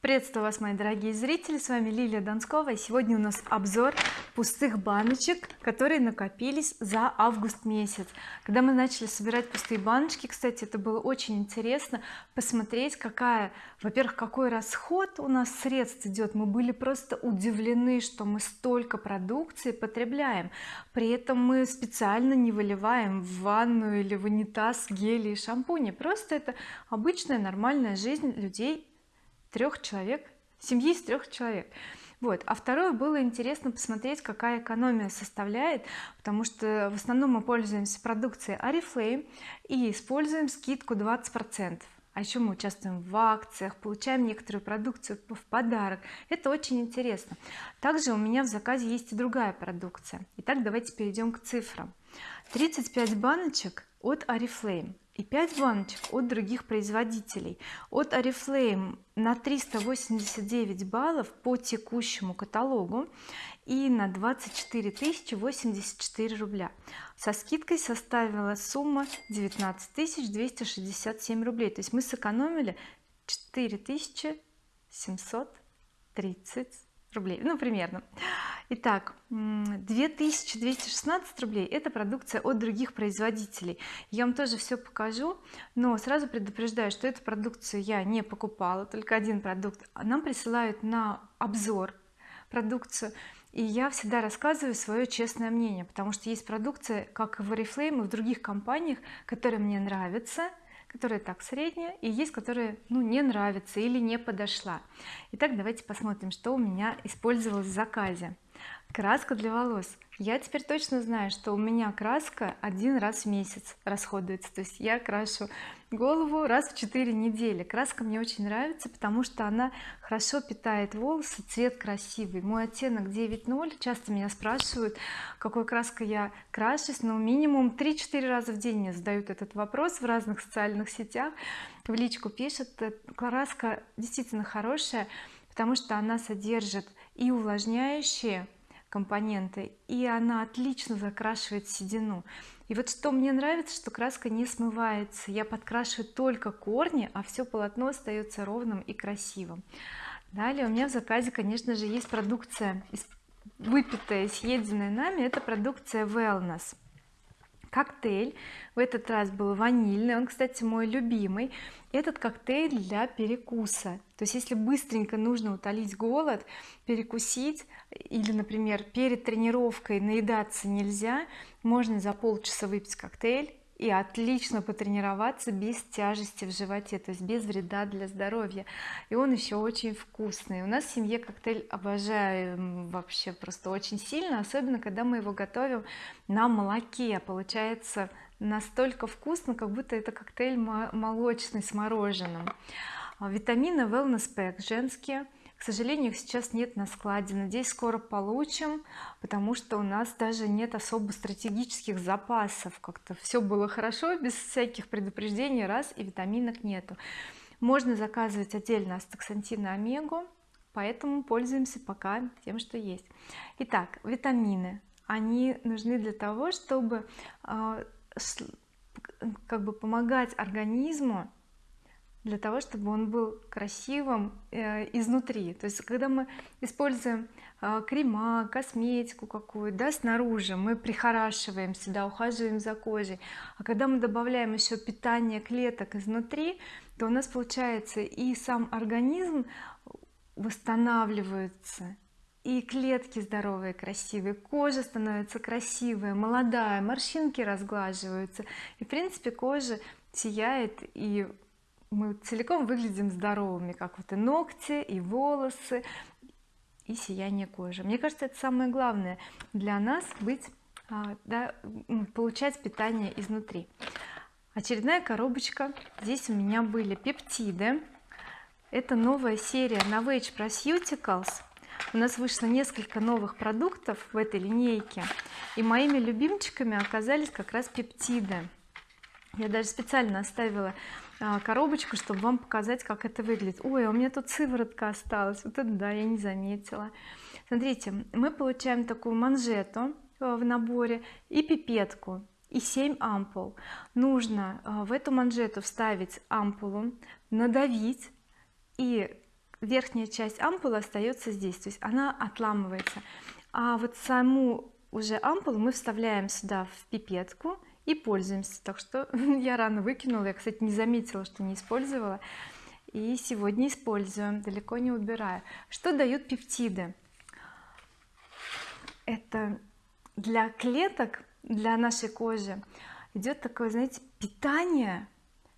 приветствую вас мои дорогие зрители. С вами Лилия Донскова и сегодня у нас обзор пустых баночек которые накопились за август месяц. Когда мы начали собирать пустые баночки кстати это было очень интересно посмотреть какая во-первых какой расход у нас средств идет. Мы были просто удивлены что мы столько продукции потребляем. При этом мы специально не выливаем в ванну или в унитаз гели и шампуни. Просто это обычная нормальная жизнь людей трех человек семьи из трех человек. Вот. А второе было интересно посмотреть какая экономия составляет потому что в основном мы пользуемся продукцией oriflame и используем скидку 20 процентов. А еще мы участвуем в акциях получаем некоторую продукцию в подарок. Это очень интересно. Также у меня в заказе есть и другая продукция. Итак давайте перейдем к цифрам. 35 баночек от oriflame и 5 баночек от других производителей. От oriflame на 389 баллов по текущему каталогу и на 24 тысячи 84 рубля. Со скидкой составила сумма 19 267 рублей. То есть мы сэкономили 4730 рублей ну примерно. Итак 2216 рублей это продукция от других производителей. Я вам тоже все покажу но сразу предупреждаю что эту продукцию я не покупала только один продукт. Нам присылают на обзор продукцию и я всегда рассказываю свое честное мнение потому что есть продукция как и в oriflame и в других компаниях которые мне нравятся которая так средняя и есть которая ну не нравится или не подошла. Итак давайте посмотрим что у меня использовалось в заказе краска для волос. Я теперь точно знаю что у меня краска один раз в месяц расходуется. То есть я крашу голову раз в 4 недели. Краска мне очень нравится потому что она хорошо питает волосы цвет красивый. Мой оттенок 9.0 часто меня спрашивают какой краской я крашусь. Но минимум 3-4 раза в день мне задают этот вопрос в разных социальных сетях. В личку пишут э, краска действительно хорошая потому что она содержит и увлажняющие компоненты и она отлично закрашивает седину. И вот что мне нравится что краска не смывается. Я подкрашиваю только корни а все полотно остается ровным и красивым. Далее у меня в заказе конечно же есть продукция выпитая съеденная нами. Это продукция wellness. Коктейль. В этот раз был ванильный он кстати мой любимый. Этот коктейль для перекуса то есть если быстренько нужно утолить голод перекусить или например перед тренировкой наедаться нельзя можно за полчаса выпить коктейль и отлично потренироваться без тяжести в животе то есть без вреда для здоровья. И он еще очень вкусный. У нас в семье коктейль обожаем вообще просто очень сильно особенно когда мы его готовим на молоке. Получается настолько вкусно как будто это коктейль молочный с мороженым витамины wellness pack женские. К сожалению их сейчас нет на складе. Надеюсь скоро получим потому что у нас даже нет особо стратегических запасов. Как-то все было хорошо без всяких предупреждений раз и витаминок нету. Можно заказывать отдельно астаксантин и омегу поэтому пользуемся пока тем что есть. Итак витамины. Они нужны для того чтобы э, как бы помогать организму для того чтобы он был красивым э, изнутри. То есть когда мы используем э, крема косметику какую да снаружи мы прихорашиваемся да ухаживаем за кожей. А когда мы добавляем еще питание клеток изнутри то у нас получается и сам организм восстанавливается и клетки здоровые красивые кожа становится красивая молодая морщинки разглаживаются. И в принципе кожа сияет и мы целиком выглядим здоровыми как вот и ногти и волосы и сияние кожи. Мне кажется это самое главное для нас быть а, да, получать питание изнутри. Очередная коробочка. Здесь у меня были пептиды. Это новая серия Novage Proceuticals. У нас вышло несколько новых продуктов в этой линейке и моими любимчиками оказались как раз пептиды. Я даже специально оставила коробочку чтобы вам показать как это выглядит. Ой а у меня тут сыворотка осталась. Вот это да я не заметила. Смотрите мы получаем такую манжету э, в наборе и пипетку и 7 ампул. Нужно э, в эту манжету вставить ампулу надавить и верхняя часть ампулы остается здесь то есть она отламывается. А вот саму уже ампулу мы вставляем сюда в пипетку и пользуемся. Так что я рано выкинула. Я кстати не заметила что не использовала. И сегодня используем далеко не убираю что дают пептиды? Это для клеток для нашей кожи идет такое знаете питание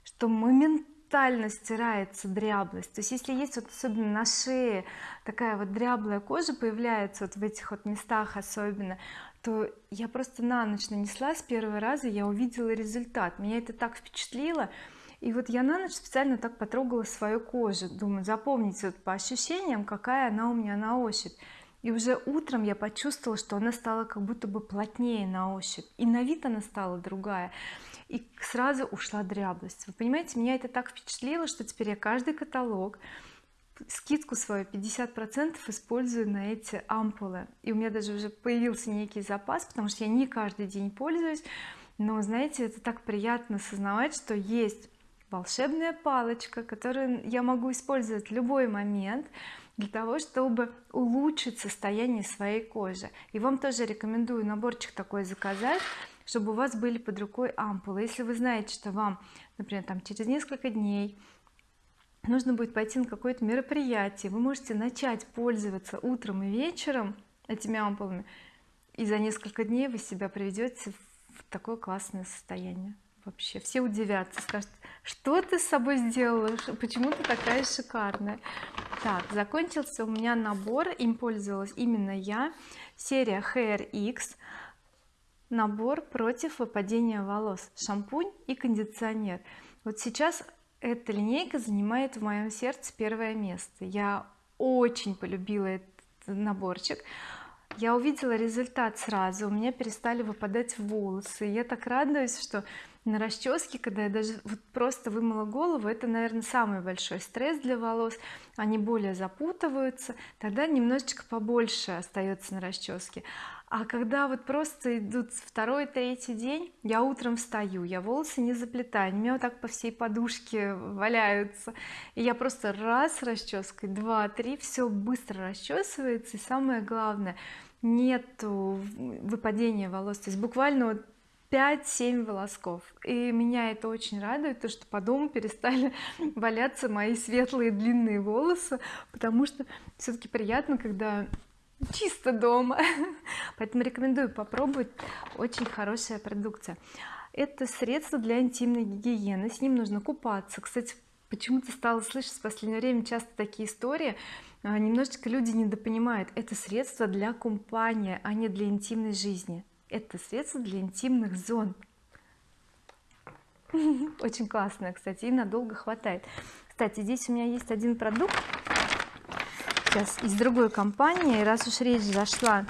что моментально стирается дряблость. То есть если есть вот особенно на шее такая вот дряблая кожа появляется вот в этих вот местах особенно то я просто на ночь нанесла с первого раза я увидела результат. Меня это так впечатлило. И вот я на ночь специально так потрогала свою кожу. Думаю запомните вот по ощущениям какая она у меня на ощупь. И уже утром я почувствовала что она стала как будто бы плотнее на ощупь. И на вид она стала другая. И сразу ушла дряблость. Вы понимаете меня это так впечатлило что теперь я каждый каталог скидку свою 50 процентов использую на эти ампулы. И у меня даже уже появился некий запас потому что я не каждый день пользуюсь. Но знаете это так приятно осознавать что есть волшебная палочка которую я могу использовать в любой момент для того чтобы улучшить состояние своей кожи. И вам тоже рекомендую наборчик такой заказать чтобы у вас были под рукой ампулы. Если вы знаете что вам например там через несколько дней нужно будет пойти на какое-то мероприятие. Вы можете начать пользоваться утром и вечером этими ампулами и за несколько дней вы себя приведете в такое классное состояние вообще. Все удивятся скажут что ты с собой сделала почему ты такая шикарная? Так закончился у меня набор им пользовалась именно я. Серия Hair X набор против выпадения волос шампунь и кондиционер. Вот сейчас эта линейка занимает в моем сердце первое место. Я очень полюбила этот наборчик. Я увидела результат сразу у меня перестали выпадать волосы. Я так радуюсь что на расческе когда я даже вот просто вымыла голову это наверное самый большой стресс для волос. Они более запутываются тогда немножечко побольше остается на расческе а когда вот просто идут второй третий день я утром встаю я волосы не заплетаю у меня вот так по всей подушке валяются. И я просто раз расческой два три все быстро расчесывается. И самое главное нету выпадения волос. То есть буквально вот 5-7 волосков. И меня это очень радует то что по дому перестали валяться мои светлые длинные волосы. Потому что все-таки приятно когда чисто дома. Поэтому рекомендую попробовать. Очень хорошая продукция. Это средство для интимной гигиены. С ним нужно купаться. Кстати почему-то стала слышать в последнее время часто такие истории. А, немножечко люди недопонимают. Это средство для купания а не для интимной жизни. Это средство для интимных зон. Очень классное кстати и надолго хватает. Кстати здесь у меня есть один продукт сейчас из другой компании. Раз уж речь зашла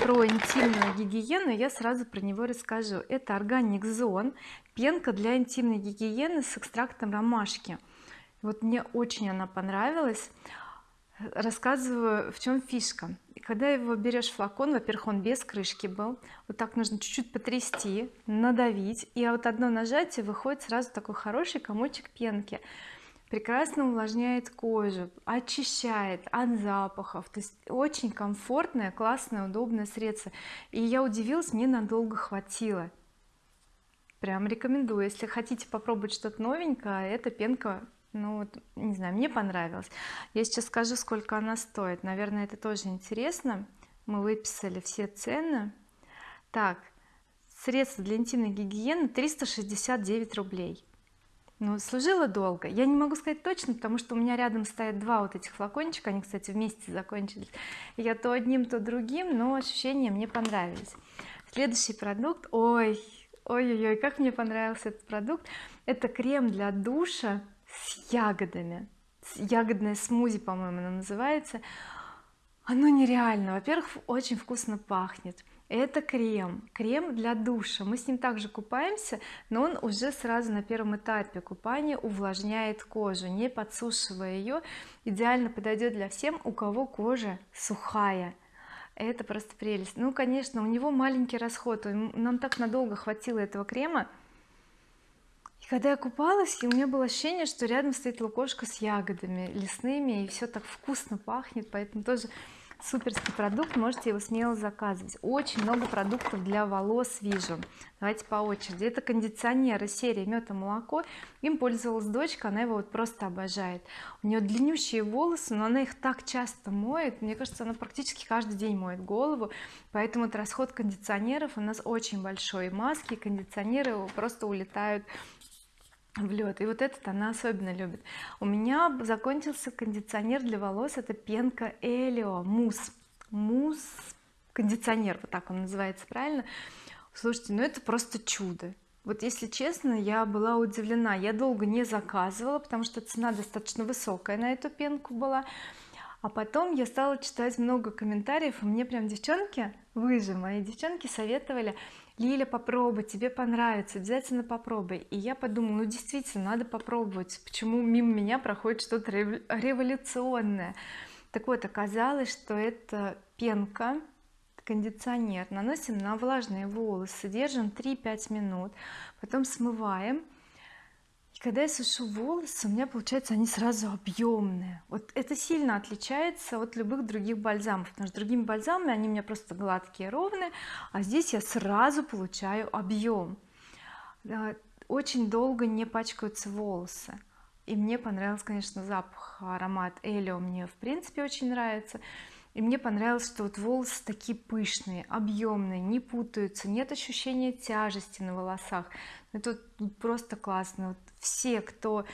про интимную гигиену я сразу про него расскажу. Это органик зон пенка для интимной гигиены с экстрактом ромашки. Вот мне очень она понравилась. Рассказываю в чем фишка. Когда его берешь флакон во-первых он без крышки был. Вот так нужно чуть-чуть потрясти надавить. И вот одно нажатие выходит сразу такой хороший комочек пенки прекрасно увлажняет кожу очищает от запахов. То есть очень комфортное классное удобное средство. И я удивилась мне надолго хватило. Прям рекомендую. Если хотите попробовать что-то новенькое эта пенка ну вот не знаю мне понравилось я сейчас скажу сколько она стоит. Наверное это тоже интересно. Мы выписали все цены. Так средство для интимной гигиены 369 рублей ну служила долго. Я не могу сказать точно потому что у меня рядом стоят два вот этих флакончика. Они кстати вместе закончились. Я то одним то другим но ощущения мне понравились. Следующий продукт. Ой ой-ой-ой как мне понравился этот продукт. Это крем для душа с ягодами. Ягодное смузи по-моему оно называется. Оно нереально. Во-первых очень вкусно пахнет это крем крем для душа. Мы с ним также купаемся но он уже сразу на первом этапе. Купания увлажняет кожу не подсушивая ее идеально подойдет для всем у кого кожа сухая. Это просто прелесть. Ну конечно у него маленький расход. Нам так надолго хватило этого крема. Когда я купалась у меня было ощущение что рядом стоит лукошка с ягодами лесными и все так вкусно пахнет поэтому тоже суперский продукт можете его смело заказывать. Очень много продуктов для волос вижу. Давайте по очереди. Это кондиционер из серии мед и молоко им пользовалась дочка она его вот просто обожает. У нее длиннющие волосы но она их так часто моет. Мне кажется она практически каждый день моет голову. Поэтому вот расход кондиционеров. У нас очень большой маски кондиционеры просто улетают в лед и вот этот она особенно любит. У меня закончился кондиционер для волос. Это пенка Элио. Мусс. Мусс. Кондиционер вот так он называется правильно? Слушайте ну это просто чудо. Вот если честно я была удивлена. Я долго не заказывала потому что цена достаточно высокая на эту пенку была. А потом я стала читать много комментариев и мне прям девчонки вы же мои девчонки советовали Лиля попробуй тебе понравится обязательно попробуй. И я подумала ну действительно надо попробовать почему мимо меня проходит что-то революционное. Так вот оказалось что это пенка кондиционер наносим на влажные волосы держим 3-5 минут потом смываем когда я сушу волосы у меня получается они сразу объемные вот это сильно отличается от любых других бальзамов потому что другими бальзамами они у меня просто гладкие ровные а здесь я сразу получаю объем очень долго не пачкаются волосы. И мне понравился конечно запах аромат Элио мне в принципе очень нравится. И мне понравилось что вот волосы такие пышные объемные не путаются нет ощущения тяжести на волосах. Это просто классно. Вот все кто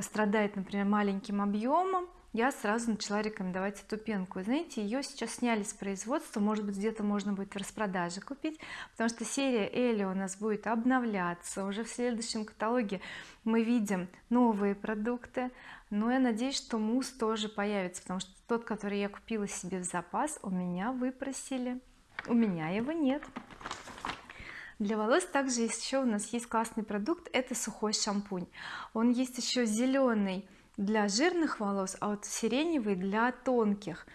страдает например маленьким объемом я сразу начала рекомендовать эту пенку. Знаете ее сейчас сняли с производства может быть где-то можно будет в распродаже купить потому что серия Эли у нас будет обновляться. Уже в следующем каталоге мы видим новые продукты но я надеюсь что мусс тоже появится потому что тот который я купила себе в запас у меня выпросили. У меня его нет для волос также еще у нас есть классный продукт это сухой шампунь. Он есть еще зеленый для жирных волос а вот сиреневый для тонких.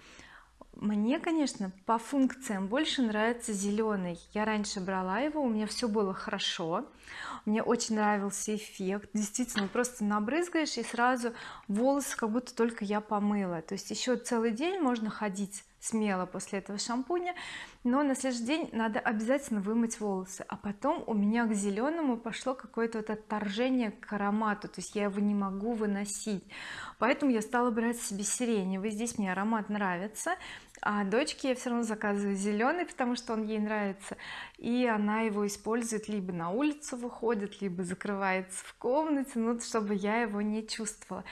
Мне конечно по функциям больше нравится зеленый я раньше брала его у меня все было хорошо. Мне очень нравился эффект. Действительно просто набрызгаешь и сразу волосы как будто только я помыла. То есть еще целый день можно ходить смело после этого шампуня. Но на следующий день надо обязательно вымыть волосы. А потом у меня к зеленому пошло какое-то вот отторжение к аромату. То есть я его не могу выносить. Поэтому я стала брать себе сиреневый здесь мне аромат нравится а дочке я все равно заказываю зеленый потому что он ей нравится. И она его использует либо на улицу выходит либо закрывается в комнате ну чтобы я его не чувствовала.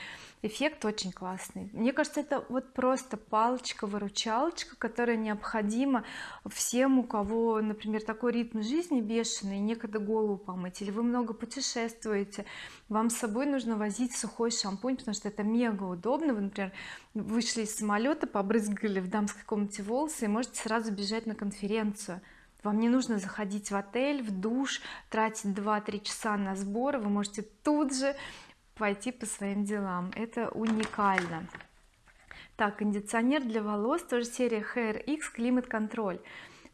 Эффект очень классный. Мне кажется это вот просто палочка-выручалочка которая необходима всем у кого например такой ритм жизни бешеный некогда голову помыть или вы много путешествуете вам с собой нужно возить сухой шампунь потому что это мега удобно. Вы например вышли из самолета побрызгали в дамской комнате волосы и можете сразу бежать на конференцию. Вам не нужно заходить в отель в душ тратить 2-3 часа на сборы. Вы можете тут же пойти по своим делам. Это уникально. Так кондиционер для волос тоже серия Hair X климат контроль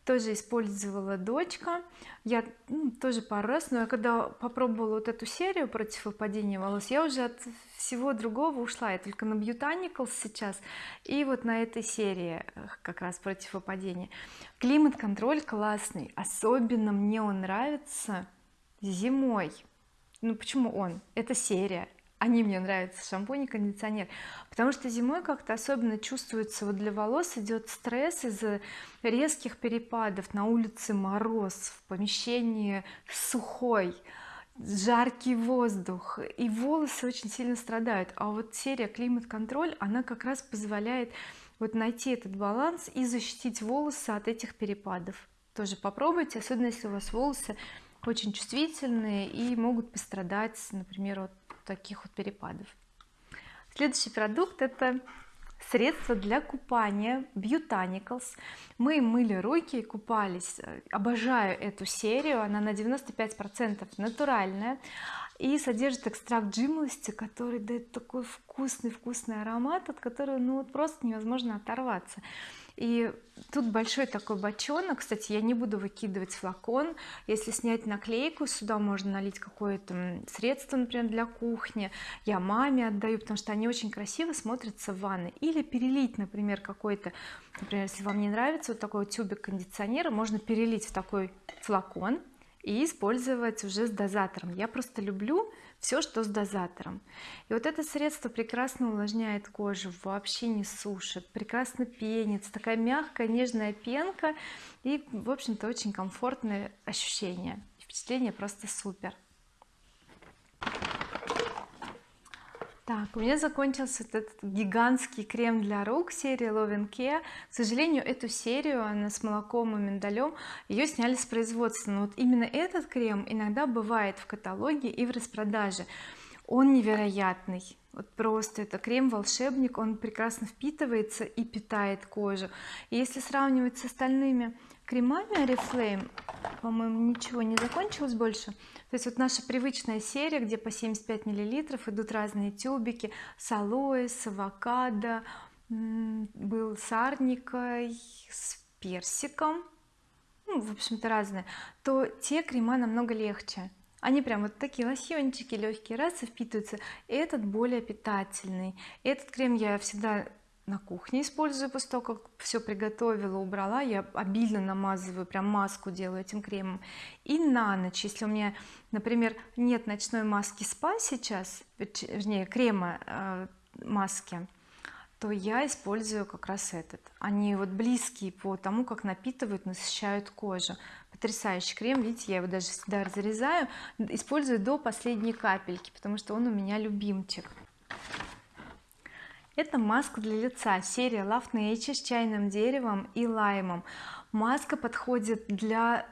тоже использовала дочка. Я ну, тоже пару раз но я когда попробовала вот эту серию против выпадения волос я уже от всего другого ушла. Я только на Botanicals сейчас и вот на этой серии э, как раз против выпадения климат контроль классный особенно мне он нравится зимой. Ну почему он? Это серия они мне нравятся шампунь и кондиционер. Потому что зимой как-то особенно чувствуется вот для волос идет стресс из-за резких перепадов. На улице мороз в помещении сухой жаркий воздух. И волосы очень сильно страдают. А вот серия климат контроль она как раз позволяет вот найти этот баланс и защитить волосы от этих перепадов. Тоже попробуйте особенно если у вас волосы очень чувствительные и могут пострадать например от таких вот перепадов. Следующий продукт это средство для купания Botanicals мы мыли руки и купались обожаю эту серию она на 95 процентов натуральная и содержит экстракт жимолости который дает такой вкусный вкусный аромат от которого ну вот просто невозможно оторваться и тут большой такой бочонок. Кстати я не буду выкидывать флакон. Если снять наклейку сюда можно налить какое-то средство например для кухни. Я маме отдаю потому что они очень красиво смотрятся в ванной. Или перелить например какой-то например если вам не нравится вот такой вот тюбик кондиционера можно перелить в такой флакон и использовать уже с дозатором. Я просто люблю все что с дозатором. И вот это средство прекрасно увлажняет кожу вообще не сушит прекрасно пенится такая мягкая нежная пенка и в общем-то очень комфортное ощущение. Впечатление просто супер так у меня закончился этот гигантский крем для рук серии Love Care. К сожалению эту серию она с молоком и миндалем ее сняли с производства. Но вот именно этот крем иногда бывает в каталоге и в распродаже он невероятный. Вот просто это крем волшебник он прекрасно впитывается и питает кожу. И если сравнивать с остальными кремами oriflame по-моему ничего не закончилось больше. То есть вот наша привычная серия где по 75 миллилитров идут разные тюбики с алоэ с авокадо был с арникой с персиком. Ну, в общем-то разные. То те крема намного легче они прям вот такие лосьончики легкие раз и впитываются. Этот более питательный. Этот крем я всегда на кухне использую после того как все приготовила убрала. Я обильно намазываю прям маску делаю этим кремом. И на ночь если у меня например нет ночной маски спа сейчас вернее крема э, маски то я использую как раз этот. Они вот близкие по тому как напитывают насыщают кожу. Потрясающий крем видите я его даже всегда разрезаю использую до последней капельки потому что он у меня любимчик. Это маска для лица серия Love Nature с чайным деревом и лаймом. Маска подходит для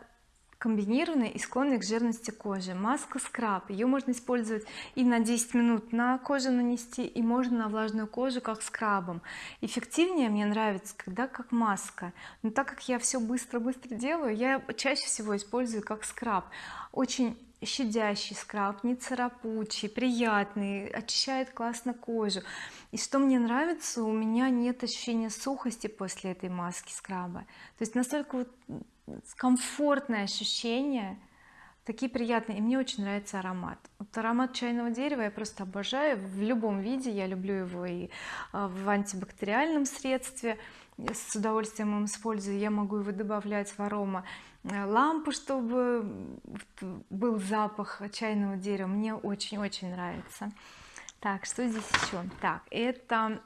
комбинированной и склонной к жирности кожи. Маска скраб. Ее можно использовать и на 10 минут на кожу нанести и можно на влажную кожу как скрабом. Эффективнее мне нравится когда как маска. Но так как я все быстро-быстро делаю я чаще всего использую как скраб. Очень щадящий скраб не царапучий приятный очищает классно кожу. И что мне нравится у меня нет ощущения сухости после этой маски скраба. То есть настолько вот комфортное ощущение такие приятные и мне очень нравится аромат. Вот аромат чайного дерева я просто обожаю в любом виде я люблю его и а, в антибактериальном средстве с удовольствием им использую я могу его добавлять в арома Э, лампу чтобы был запах чайного дерева. Мне очень-очень нравится. Так что здесь еще так это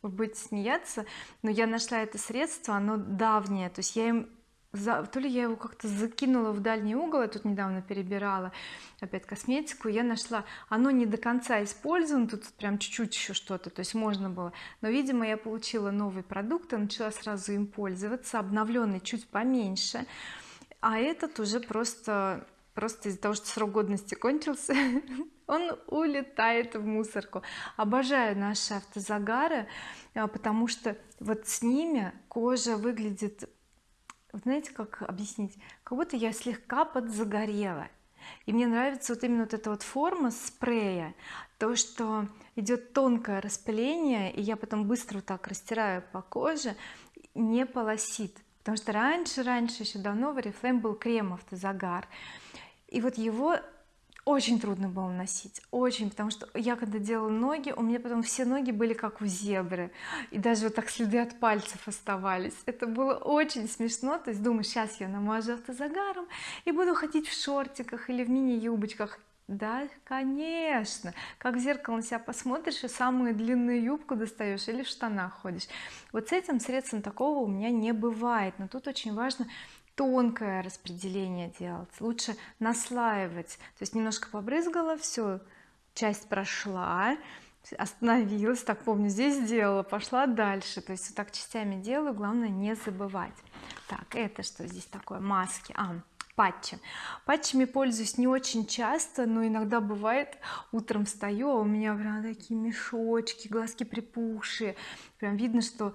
вы будете смеяться но я нашла это средство оно давнее то есть я им за, то ли я его как-то закинула в дальний угол я тут недавно перебирала опять косметику я нашла оно не до конца использовано тут прям чуть-чуть еще что-то то есть можно было но видимо я получила новый продукт и начала сразу им пользоваться обновленный чуть поменьше а этот уже просто просто из-за того что срок годности кончился он улетает в мусорку. Обожаю наши автозагары а, потому что вот с ними кожа выглядит знаете как объяснить? Как будто я слегка подзагорела. И мне нравится вот именно вот эта вот форма спрея. То что идет тонкое распыление и я потом быстро вот так растираю по коже не полосит. Потому что раньше раньше еще давно в oriflame был крем автозагар. И вот его очень трудно было носить очень потому что я когда делала ноги у меня потом все ноги были как у зебры и даже вот так следы от пальцев оставались. Это было очень смешно то есть думаю сейчас я намажу автозагаром и буду ходить в шортиках или в мини-юбочках да конечно. Как в зеркало на себя посмотришь и самую длинную юбку достаешь или в штанах ходишь. Вот с этим средством такого у меня не бывает. Но тут очень важно тонкое распределение делать лучше наслаивать. То есть немножко побрызгала все часть прошла остановилась так помню здесь сделала пошла дальше. То есть вот так частями делаю главное не забывать. Так это что здесь такое? Маски. А патчи. Патчами пользуюсь не очень часто но иногда бывает утром встаю а у меня прям такие мешочки глазки припухшие. Прям видно что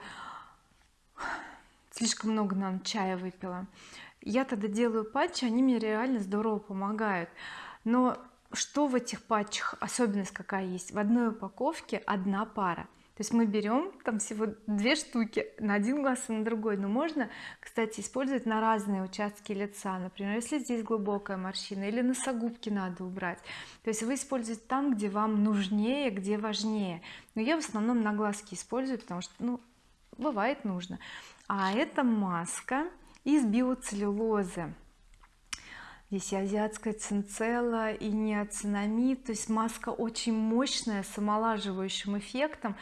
слишком много нам чая выпила. Я тогда делаю патчи они мне реально здорово помогают. Но что в этих патчах особенность какая есть? В одной упаковке одна пара. То есть мы берем там всего две штуки на один глаз и на другой. Но можно кстати использовать на разные участки лица. Например если здесь глубокая морщина или носогубки надо убрать. То есть вы используете там где вам нужнее где важнее. Но я в основном на глазки использую потому что ну бывает нужно а это маска из биоцеллюлозы. Здесь и азиатская цинцелла и неоцинамид. То есть маска очень мощная с омолаживающим эффектом.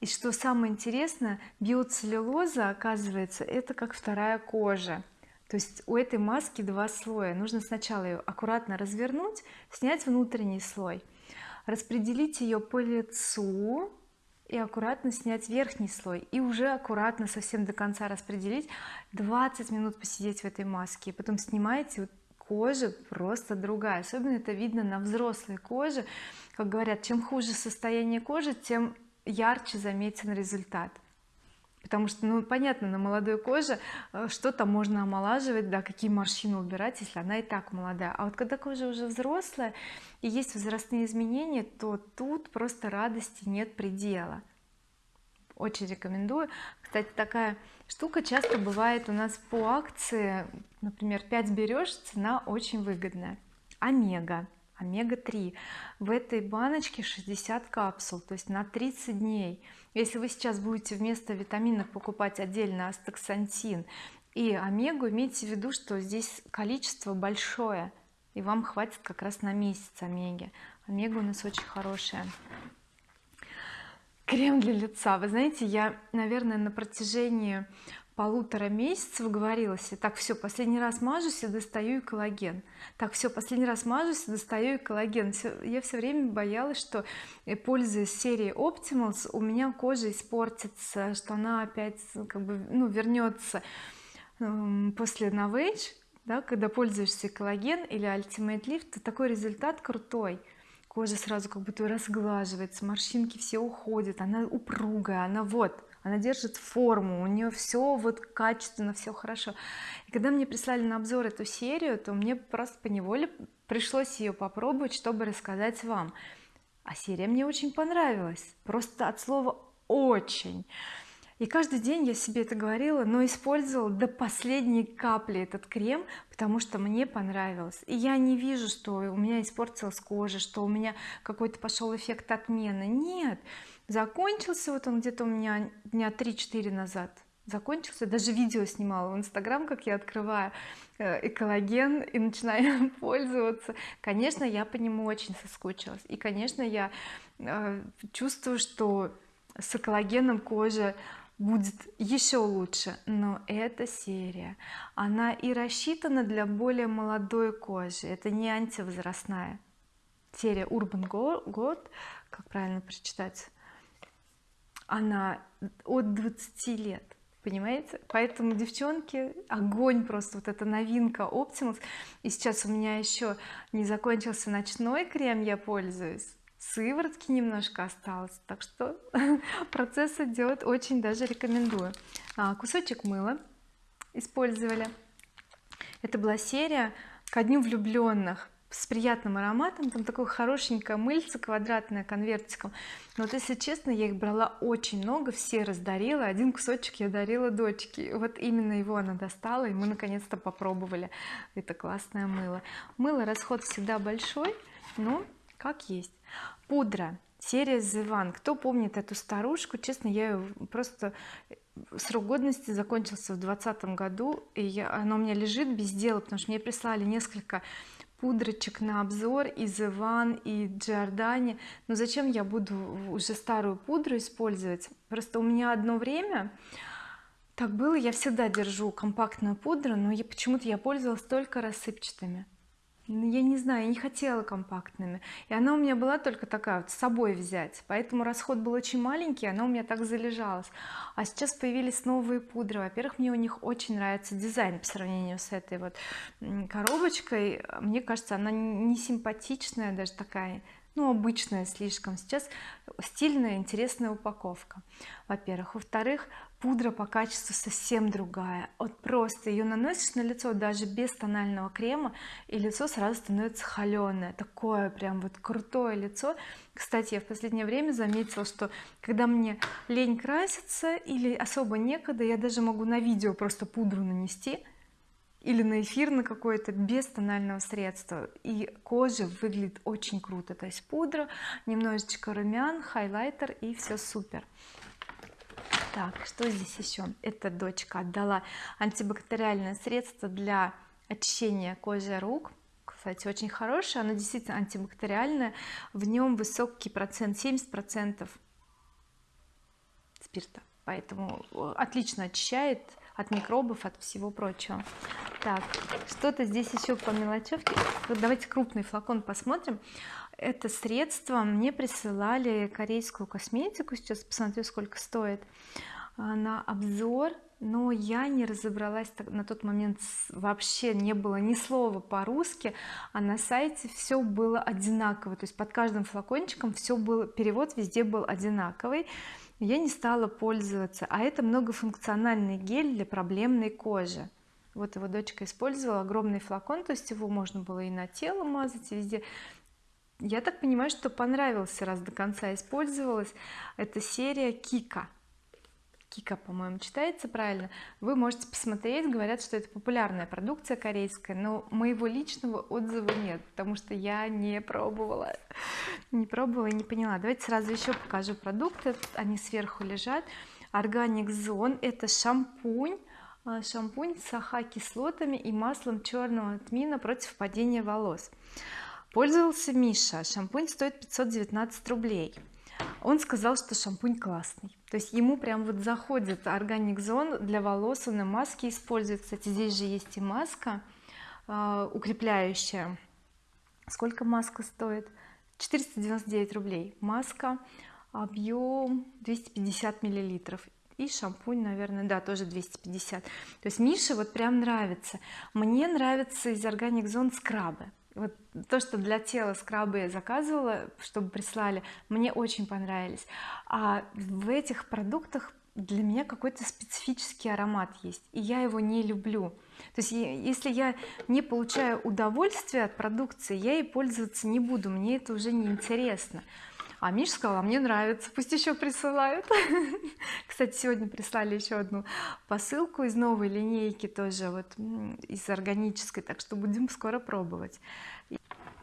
И что самое интересное биоцеллюлоза оказывается это как вторая кожа. То есть у этой маски два слоя. Нужно сначала ее аккуратно развернуть снять внутренний слой распределить ее по лицу и аккуратно снять верхний слой и уже аккуратно совсем до конца распределить 20 минут посидеть в этой маске. Потом снимаете кожа просто другая. Особенно это видно на взрослой коже. Как говорят чем хуже состояние кожи тем ярче заметен результат потому что ну понятно на молодой коже э, что то можно омолаживать да какие морщины убирать если она и так молодая. А вот когда кожа уже взрослая и есть возрастные изменения то тут просто радости нет предела. Очень рекомендую. Кстати такая штука часто бывает у нас по акции. Например 5 берешь цена очень выгодная. Омега. Омега-3 в этой баночке 60 капсул то есть на 30 дней если вы сейчас будете вместо витаминов покупать отдельно астаксантин и омегу имейте в виду что здесь количество большое и вам хватит как раз на месяц омеги. Омега у нас очень хорошая. Крем для лица. Вы знаете я наверное на протяжении полутора месяцев говорила себе так все последний раз мажусь и достаю и коллаген так все последний раз мажусь и достаю и коллаген я все время боялась что э, пользуясь серией Optimals у меня кожа испортится что она опять как бы ну вернется э, после Novage да, когда пользуешься коллаген или Ultimate Lift то такой результат крутой. Кожа сразу как будто разглаживается морщинки все уходят она упругая она вот она держит форму у нее все вот качественно все хорошо. И когда мне прислали на обзор эту серию то мне просто по неволе пришлось ее попробовать чтобы рассказать вам. А серия мне очень понравилась просто от слова очень и каждый день я себе это говорила но использовала до последней капли этот крем потому что мне понравилось. И я не вижу что у меня испортилась кожа что у меня какой-то пошел эффект отмены. Нет закончился вот он где-то у меня дня 3-4 назад закончился даже видео снимала в инстаграм как я открываю э, экологен и начинаю пользоваться. Конечно я по нему очень соскучилась. И конечно я э, чувствую что с экологеном кожа будет еще лучше. Но эта серия она и рассчитана для более молодой кожи. Это не антивозрастная серия Urban God как правильно прочитать она от 20 лет понимаете? Поэтому девчонки огонь просто вот эта новинка Optimus. И сейчас у меня еще не закончился ночной крем я пользуюсь. Сыворотки немножко осталось так что процесс идет очень даже рекомендую. А, кусочек мыла использовали. Это была серия ко дню влюбленных с приятным ароматом там такое хорошенькое мыльце квадратное конвертиком. Но вот если честно я их брала очень много все раздарила один кусочек я дарила дочке. Вот именно его она достала и мы наконец-то попробовали это классное мыло. Мыло расход всегда большой но как есть. Пудра серия The кто помнит эту старушку честно я ее просто срок годности закончился в двадцатом году и я, она у меня лежит без дела потому что мне прислали несколько пудрочек на обзор из Иван и Giordani но зачем я буду уже старую пудру использовать? Просто у меня одно время так было я всегда держу компактную пудру но почему-то я пользовалась только рассыпчатыми. ну, я не знаю я не хотела компактными. И она у меня была только такая вот с собой взять. Поэтому расход был очень маленький она у меня так залежалась. А сейчас появились новые пудры. Во-первых мне у них очень нравится дизайн по сравнению с этой вот коробочкой. Мне кажется она не симпатичная даже такая ну обычная слишком сейчас стильная интересная упаковка во-первых. Во-вторых пудра по качеству совсем другая. Вот просто ее наносишь на лицо даже без тонального крема и лицо сразу становится холеное такое прям вот крутое лицо. Кстати я в последнее время заметила что когда мне лень краситься или особо некогда я даже могу на видео просто пудру нанести или на эфир на какое-то без тонального средства. И кожа выглядит очень круто. То есть пудра немножечко румян хайлайтер и все супер. Так что здесь еще эта дочка отдала антибактериальное средство для очищения кожи рук. Кстати очень хорошее. Оно действительно антибактериальное. В нем высокий процент 70 процентов спирта. Поэтому э, отлично очищает от микробов от всего прочего. Так что-то здесь еще по мелочевке давайте крупный флакон посмотрим. Это средство. Мне присылали корейскую косметику. Сейчас посмотрю сколько стоит. А, на обзор. Но я не разобралась на тот момент вообще не было ни слова по-русски а на сайте все было одинаково. То есть под каждым флакончиком все было перевод везде был одинаковый я не стала пользоваться а это многофункциональный гель для проблемной кожи. Вот его дочка использовала огромный флакон то есть его можно было и на тело мазать и везде. Я так понимаю что понравился раз до конца использовалась. Это серия Кика Кика по-моему читается правильно. Вы можете посмотреть говорят что это популярная продукция корейская но моего личного отзыва нет потому что я не пробовала. Не пробовала и не поняла. Давайте сразу еще покажу продукты. Они сверху лежат. Органик зон это шампунь. А, шампунь с аха-кислотами и маслом черного тмина против падения волос. Пользовался Миша. Шампунь стоит 519 рублей он сказал что шампунь классный. То есть ему прям вот заходит органик зон для волос он и маски использует. Кстати здесь же есть и маска э, укрепляющая. Сколько маска стоит? 499 рублей. Маска объем 250 миллилитров. И шампунь наверное да тоже 250 то есть Мише вот прям нравится. Мне нравится из органик зон скрабы вот то что для тела скрабы я заказывала чтобы прислали мне очень понравились. А в этих продуктах для меня какой-то специфический аромат есть и я его не люблю. То есть если я не получаю удовольствия от продукции я ей пользоваться не буду мне это уже не интересно а Миша сказала мне нравится пусть еще присылают. Кстати сегодня прислали еще одну посылку из новой линейки тоже вот из органической так что будем скоро пробовать.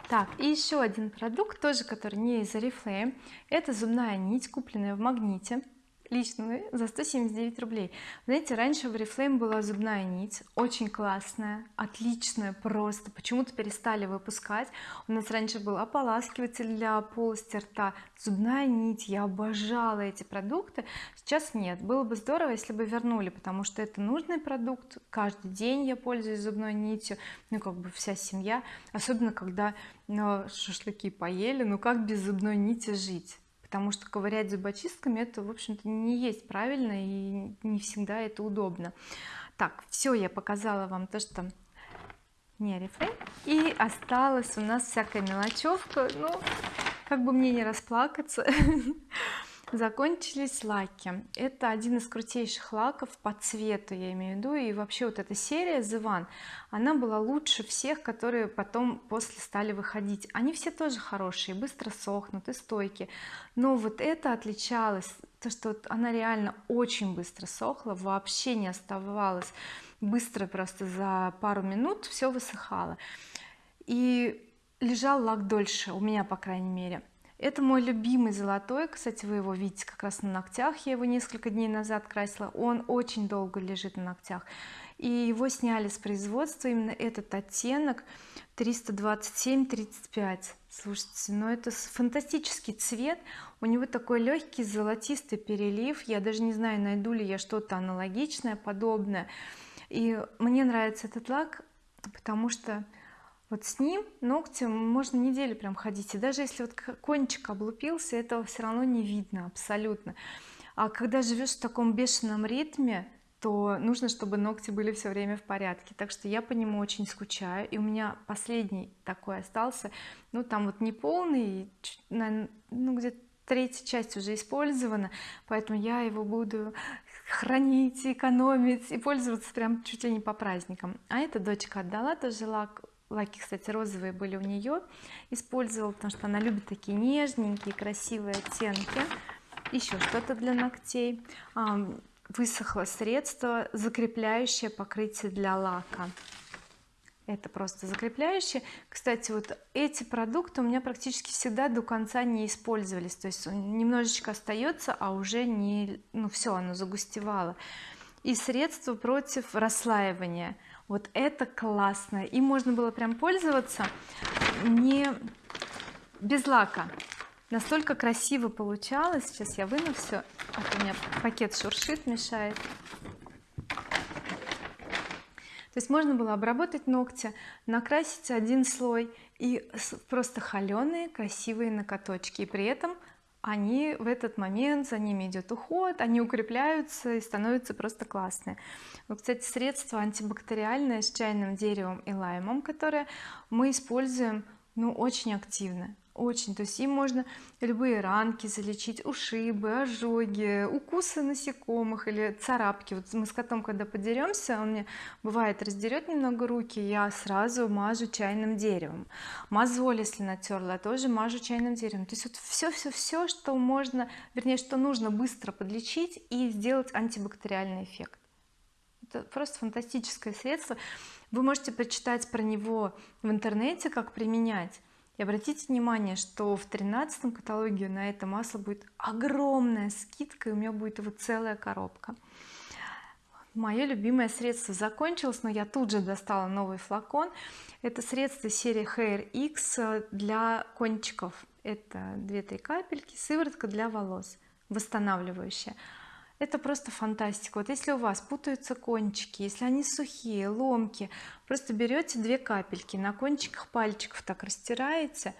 Так и еще один продукт тоже который не из oriflame. Это зубная нить купленная в магните личную за 179 рублей. Знаете раньше в oriflame была зубная нить очень классная отличная просто. Почему-то перестали выпускать. У нас раньше был ополаскиватель для полости рта. Зубная нить я обожала эти продукты. Сейчас нет. Было бы здорово если бы вернули потому что это нужный продукт. Каждый день я пользуюсь зубной нитью. Ну как бы вся семья. Особенно когда ну, шашлыки поели. Ну как без зубной нити жить потому что ковырять зубочистками это в общем-то не есть правильно и не всегда это удобно. Так все я показала вам то что не орифлейм и осталась у нас всякая мелочевка. Ну как бы мне не расплакаться закончились лаки. Это один из крутейших лаков по цвету я имею в виду. И вообще вот эта серия The One она была лучше всех которые потом после стали выходить. Они все тоже хорошие быстро сохнут и стойкие но вот это отличалось то что она реально очень быстро сохла вообще не оставалось быстро просто за пару минут все высыхало. И лежал лак дольше у меня по крайней мере это мой любимый золотой. Кстати вы его видите как раз на ногтях. Я его несколько дней назад красила. Он очень долго лежит на ногтях. И его сняли с производства. Именно этот оттенок 327 35 слушайте ну это фантастический цвет. У него такой легкий золотистый перелив. Я даже не знаю найду ли я что-то аналогичное подобное. И мне нравится этот лак потому что вот с ним ногтем можно неделю прям ходить. И даже если вот кончик облупился этого все равно не видно абсолютно. А когда живешь в таком бешеном ритме что нужно чтобы ногти были все время в порядке. Так что я по нему очень скучаю. И у меня последний такой остался. Ну там вот не полный ну где-то третья часть уже использована. Поэтому я его буду хранить экономить и пользоваться прям чуть ли не по праздникам. А эта дочка отдала тоже лак лаки кстати розовые были у нее использовала потому что она любит такие нежненькие красивые оттенки. Еще что-то для ногтей. Высохло средство закрепляющее покрытие для лака. Это просто закрепляющее. Кстати вот эти продукты у меня практически всегда до конца не использовались. То есть немножечко остается а уже не ну все оно загустевало. И средство против расслаивания вот это классно. И можно было прям пользоваться не без лака. Настолько красиво получалось. Сейчас я выну все а у меня пакет шуршит мешает. То есть можно было обработать ногти накрасить один слой и просто холеные красивые накоточки и при этом они в этот момент за ними идет уход они укрепляются и становятся просто классные. Вот кстати средство антибактериальное с чайным деревом и лаймом которое мы используем ну очень активно очень. То есть им можно любые ранки залечить ушибы ожоги укусы насекомых или царапки. Вот мы с котом когда подеремся он мне бывает раздерет немного руки я сразу мажу чайным деревом. Мозоль если натерла тоже мажу чайным деревом. То есть вот все все все что можно вернее что нужно быстро подлечить и сделать антибактериальный эффект. Это просто фантастическое средство. Вы можете почитать про него в интернете как применять и обратите внимание что в тринадцатом каталоге на это масло будет огромная скидка и у меня будет его целая коробка. Мое любимое средство закончилось но я тут же достала новый флакон. Это средство серии Hair X для кончиков. Это 2-3 капельки сыворотка для волос восстанавливающая это просто фантастика. Вот если у вас путаются кончики если они сухие ломки просто берете две капельки на кончиках пальчиков так растираете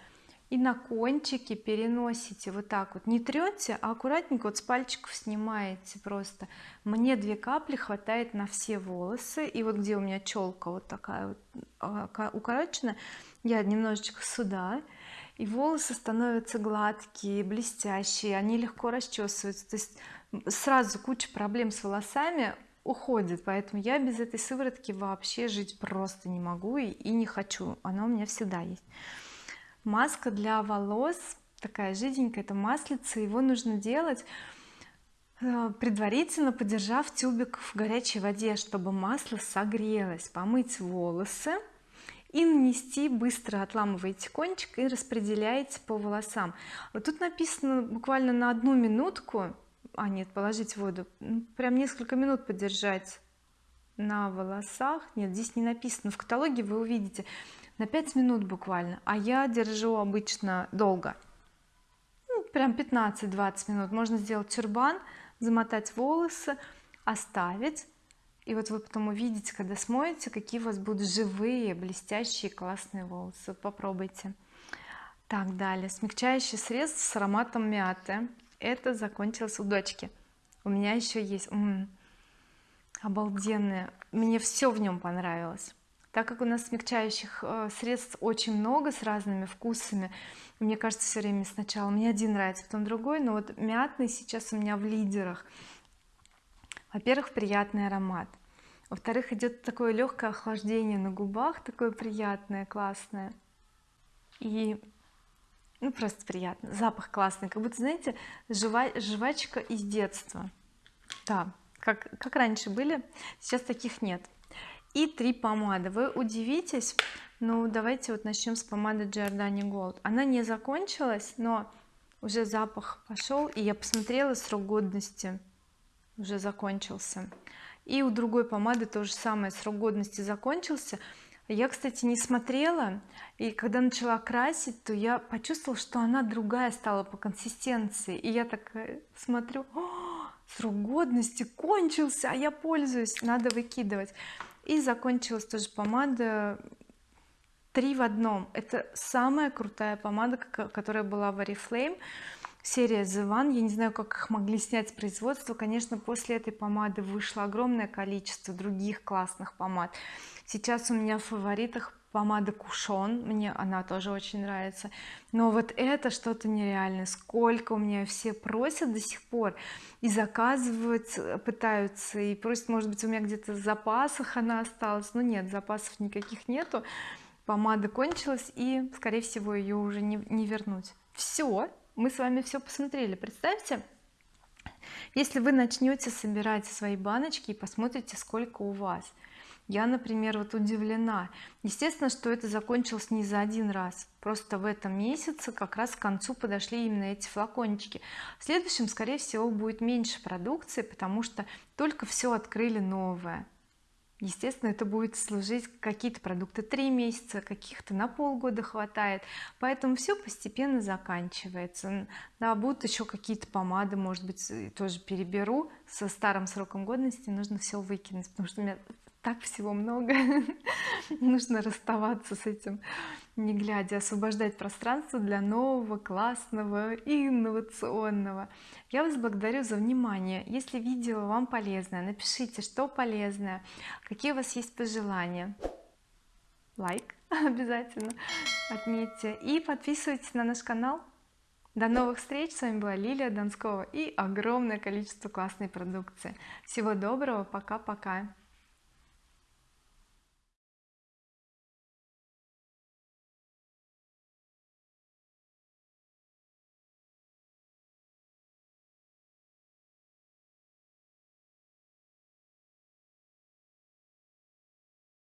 и на кончики переносите вот так вот. Не трете а аккуратненько вот с пальчиков снимаете просто. Мне две капли хватает на все волосы. И вот где у меня челка вот такая вот а, укорочена я немножечко сюда и волосы становятся гладкие блестящие они легко расчесываются. То есть сразу куча проблем с волосами уходит поэтому я без этой сыворотки вообще жить просто не могу и, и не хочу. Она у меня всегда есть. Маска для волос такая жиденькая это маслица его нужно делать э, предварительно подержав тюбик в горячей воде чтобы масло согрелось помыть волосы и нанести быстро отламываете кончик и распределяете по волосам. Вот тут написано буквально на одну минутку а нет положить воду. Прям несколько минут подержать на волосах. Нет здесь не написано. В каталоге вы увидите. На 5 минут буквально. А я держу обычно долго. Ну, прям 15-20 минут. Можно сделать тюрбан замотать волосы оставить. И вот вы потом увидите когда смоете какие у вас будут живые блестящие классные волосы. Попробуйте. Так далее. Смягчающий средство с ароматом мяты это закончилось у дочки. У меня еще есть м -м, обалденное. Мне все в нем понравилось. Так как у нас смягчающих э, средств очень много с разными вкусами мне кажется все время сначала мне один нравится потом другой но вот мятный сейчас у меня в лидерах. Во-первых приятный аромат. Во-вторых идет такое легкое охлаждение на губах такое приятное классное. И ну просто приятно. Запах классный как будто знаете жива, жвачка из детства. Да как как раньше были сейчас таких нет. И три помады. Вы удивитесь ну давайте вот начнем с помады Giordani Gold. Она не закончилась но уже запах пошел и я посмотрела срок годности уже закончился. И у другой помады то же самое срок годности закончился я кстати не смотрела и когда начала красить то я почувствовала что она другая стала по консистенции. И я так смотрю срок годности кончился а я пользуюсь надо выкидывать и закончилась тоже помада три в одном. Это самая крутая помада которая была в Oriflame серия The One я не знаю как их могли снять с производства. Конечно после этой помады вышло огромное количество других классных помад. Сейчас у меня в фаворитах помада Кушон мне она тоже очень нравится. Но вот это что-то нереальное. Сколько у меня все просят до сих пор и заказывают пытаются и просят может быть у меня где-то в запасах она осталась. Но нет запасов никаких нету. Помада кончилась и скорее всего ее уже не, не вернуть. Все мы с вами все посмотрели. Представьте если вы начнете собирать свои баночки и посмотрите сколько у вас. Я например вот удивлена. Естественно что это закончилось не за один раз. Просто в этом месяце как раз к концу подошли именно эти флакончики. В следующем скорее всего будет меньше продукции потому что только все открыли новое естественно это будет служить какие-то продукты три месяца каких-то на полгода хватает. Поэтому все постепенно заканчивается. Да будут еще какие-то помады может быть тоже переберу. Со старым сроком годности нужно все выкинуть потому что у меня так всего много. Нужно расставаться с этим не глядя освобождать пространство для нового классного и инновационного. Я вас благодарю за внимание. Если видео вам полезное напишите что полезное какие у вас есть пожелания. Лайк обязательно отметьте. И подписывайтесь на наш канал. До новых встреч. С вами была Лилия Донскова и огромное количество классной продукции. Всего доброго. Пока-пока